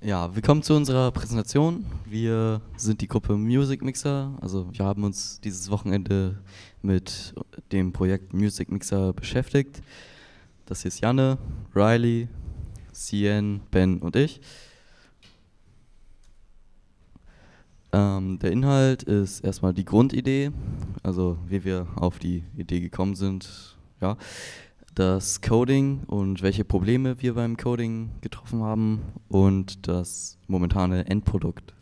Ja, willkommen zu unserer Präsentation. Wir sind die Gruppe Music Mixer. Also wir haben uns dieses Wochenende mit dem Projekt Music Mixer beschäftigt. Das hier ist Janne, Riley, Cien, Ben und ich. Ähm, der Inhalt ist erstmal die Grundidee, also wie wir auf die Idee gekommen sind. Ja das Coding und welche Probleme wir beim Coding getroffen haben und das momentane Endprodukt.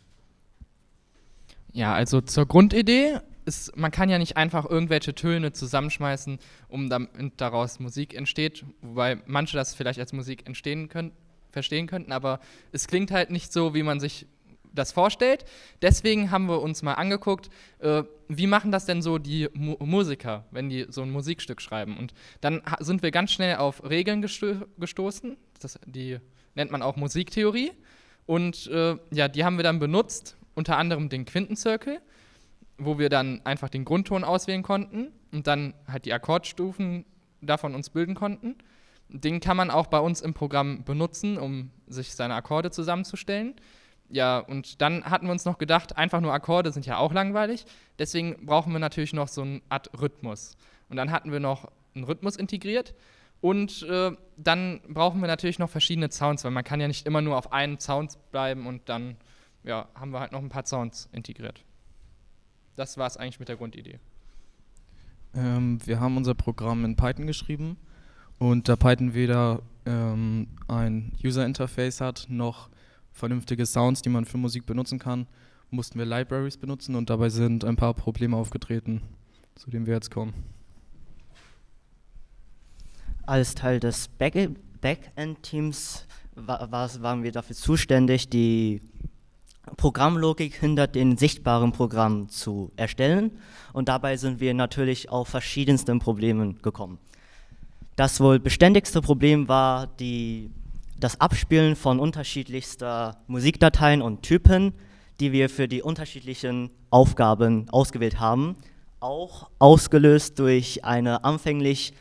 Ja, also zur Grundidee ist, man kann ja nicht einfach irgendwelche Töne zusammenschmeißen, um damit daraus Musik entsteht, wobei manche das vielleicht als Musik entstehen können, verstehen könnten, aber es klingt halt nicht so, wie man sich das vorstellt. Deswegen haben wir uns mal angeguckt, äh, wie machen das denn so die Mu Musiker, wenn die so ein Musikstück schreiben. Und dann sind wir ganz schnell auf Regeln gesto gestoßen. Das, die nennt man auch Musiktheorie. Und äh, ja, die haben wir dann benutzt, unter anderem den Quintenzirkel, wo wir dann einfach den Grundton auswählen konnten und dann halt die Akkordstufen davon uns bilden konnten. Den kann man auch bei uns im Programm benutzen, um sich seine Akkorde zusammenzustellen ja, und dann hatten wir uns noch gedacht, einfach nur Akkorde sind ja auch langweilig. Deswegen brauchen wir natürlich noch so eine Art Rhythmus. Und dann hatten wir noch einen Rhythmus integriert. Und äh, dann brauchen wir natürlich noch verschiedene Sounds, weil man kann ja nicht immer nur auf einen Sound bleiben und dann ja, haben wir halt noch ein paar Sounds integriert. Das war es eigentlich mit der Grundidee. Ähm, wir haben unser Programm in Python geschrieben und da Python weder ähm, ein User Interface hat noch vernünftige Sounds, die man für Musik benutzen kann, mussten wir Libraries benutzen und dabei sind ein paar Probleme aufgetreten, zu denen wir jetzt kommen. Als Teil des Backend-Teams waren wir dafür zuständig, die Programmlogik hinter den sichtbaren Programmen zu erstellen und dabei sind wir natürlich auf verschiedensten Problemen gekommen. Das wohl beständigste Problem war die das Abspielen von unterschiedlichster Musikdateien und Typen, die wir für die unterschiedlichen Aufgaben ausgewählt haben, auch ausgelöst durch eine anfänglich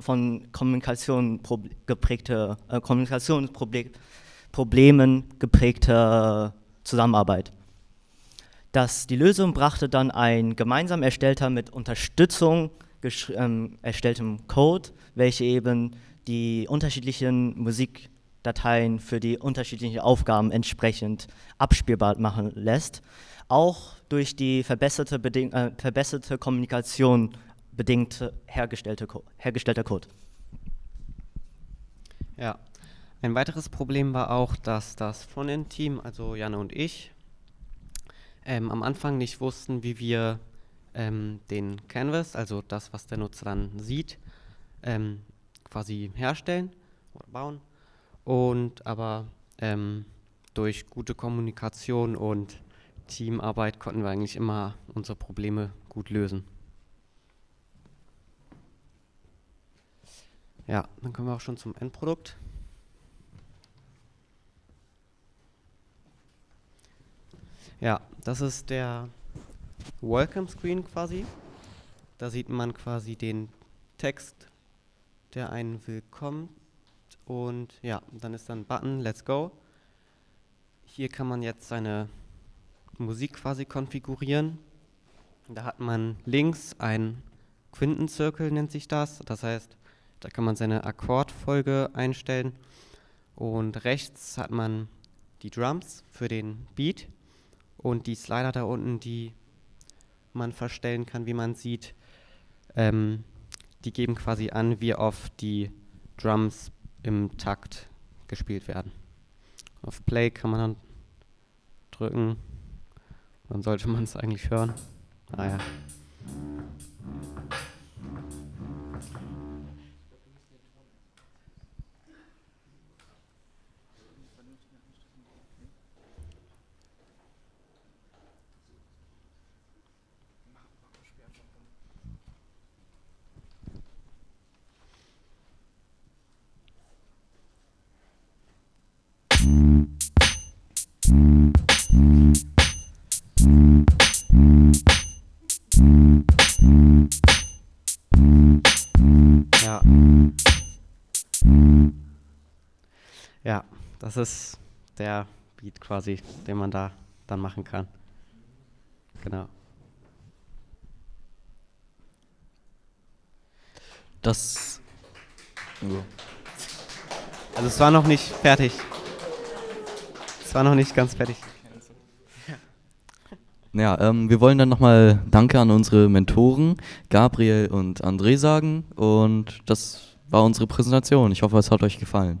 von Kommunikation geprägte, äh, Kommunikationsproblemen geprägte Zusammenarbeit. Das, die Lösung brachte dann ein gemeinsam erstellter mit Unterstützung ähm, erstelltem Code, welche eben die unterschiedlichen Musik Dateien für die unterschiedlichen Aufgaben entsprechend abspielbar machen lässt, auch durch die verbesserte, Beding äh, verbesserte Kommunikation bedingt hergestellte hergestellter Code. Ja, ein weiteres Problem war auch, dass das Frontend-Team, also Janne und ich, ähm, am Anfang nicht wussten, wie wir ähm, den Canvas, also das, was der Nutzer dann sieht, ähm, quasi herstellen oder bauen und aber ähm, durch gute Kommunikation und Teamarbeit konnten wir eigentlich immer unsere Probleme gut lösen. Ja, dann kommen wir auch schon zum Endprodukt. Ja, das ist der Welcome Screen quasi. Da sieht man quasi den Text, der einen willkommen und ja, dann ist dann Button Let's Go. Hier kann man jetzt seine Musik quasi konfigurieren. Da hat man links ein Quintenzirkel, nennt sich das. Das heißt, da kann man seine Akkordfolge einstellen. Und rechts hat man die Drums für den Beat und die Slider da unten, die man verstellen kann, wie man sieht. Ähm, die geben quasi an, wie oft die Drums im Takt gespielt werden. Auf Play kann man dann drücken, dann sollte man es eigentlich hören. Ah Das ist der Beat quasi, den man da dann machen kann. Genau. Das. Also, Also es war noch nicht fertig. Es war noch nicht ganz fertig. Ja, ähm, wir wollen dann nochmal Danke an unsere Mentoren, Gabriel und André sagen. Und das war unsere Präsentation. Ich hoffe, es hat euch gefallen.